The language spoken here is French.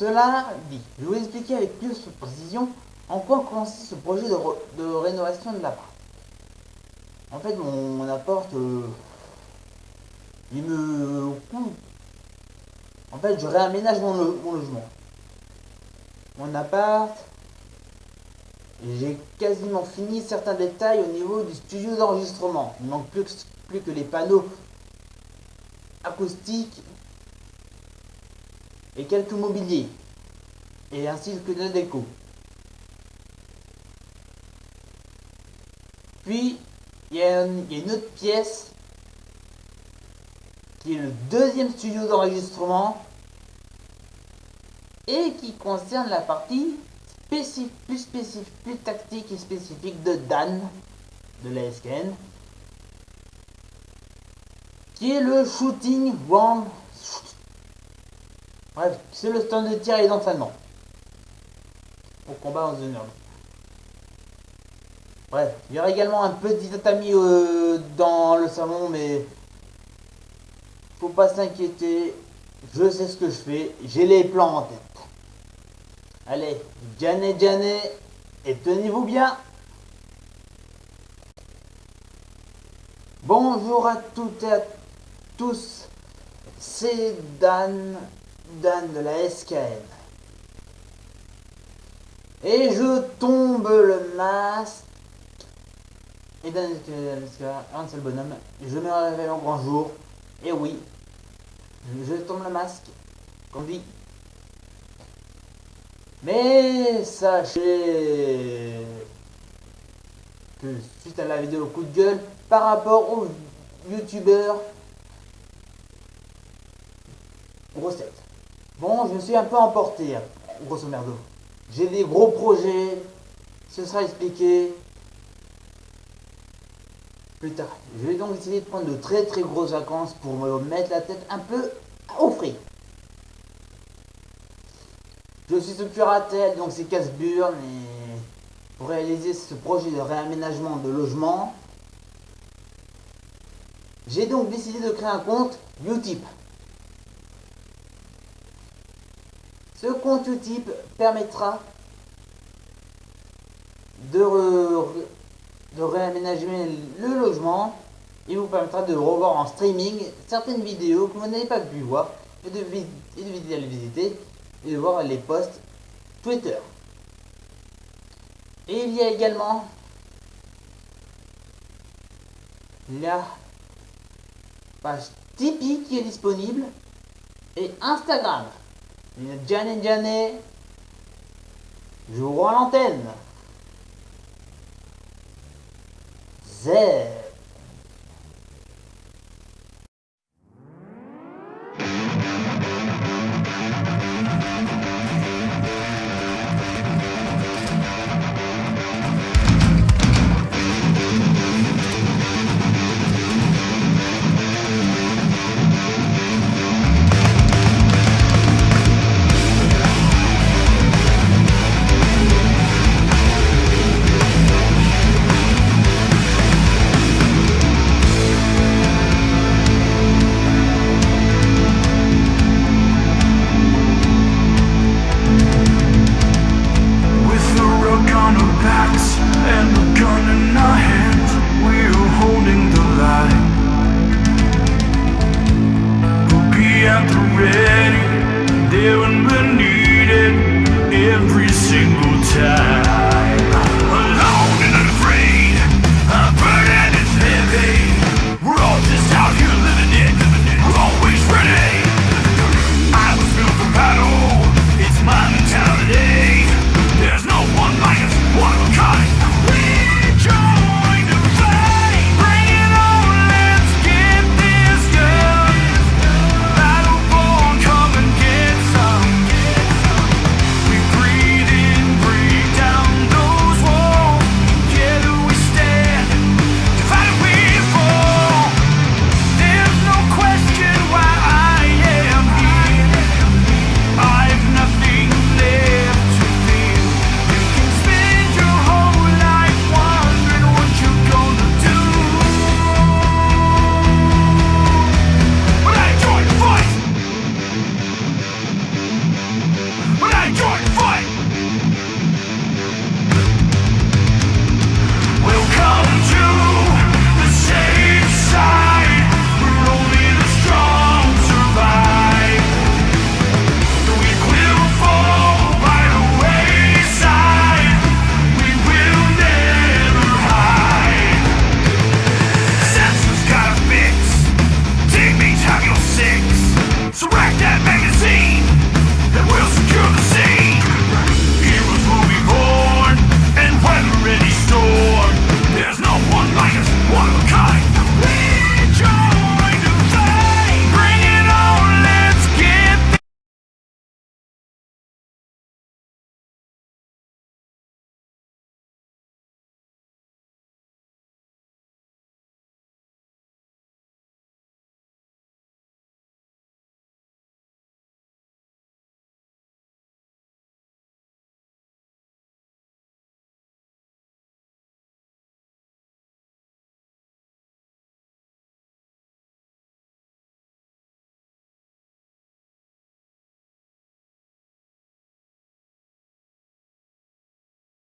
Cela dit, je vais vous expliquer avec plus de précision en quoi consiste ce projet de, rénovation de l'appart. En fait, mon, appart, euh, il me En fait, je réaménage mon, mon logement. Mon appart, j'ai quasiment fini certains détails au niveau du studio d'enregistrement. Il manque plus, plus que les panneaux acoustiques et quelques mobiliers, et ainsi que de déco. Puis, il y, a une, autre pièce qui est le deuxième studio d'enregistrement et qui concerne la partie plus spécifique, plus tactique et spécifique de Dan de la SKN qui est le shooting one Bref, c'est le stand de tir et d'entraînement. Au combat en zone Bref, il y aura également un petit tatami euh, dans le salon, mais faut pas s'inquiéter. Je sais ce que je fais, j'ai les plans en tête. Allez, Janet Janet, et tenez-vous bien. Bonjour à toutes et à tous, c'est Dan Dan de la SKN. Et je tombe le masque. Et Dan un seul bonhomme. Je me réveille en grand jour. Et oui, je tombe le masque. Comme dit. Mais sachez que suite à la vidéo coup de gueule, par rapport aux youtubeurs, grosse Bon, je me suis un peu emporté, grosso merdo. J'ai des gros projets, ce sera expliqué plus tard. Je vais donc essayer de prendre de très très grosses vacances pour me mettre la tête un peu au frais. Je suis ce curatelle, donc c'est casse-burne, et pour réaliser ce projet de réaménagement de logement, j'ai donc décidé de créer un compte Utip. Ce compte Utip permettra de, de réaménager le logement et vous permettra de revoir en streaming certaines vidéos que vous n'avez pas pu voir et de, et de les visiter et de voir les posts Twitter. Et il y a également la page Tipeee qui est disponible et Instagram. Janet Janet, je vous rends l'antenne. Zère.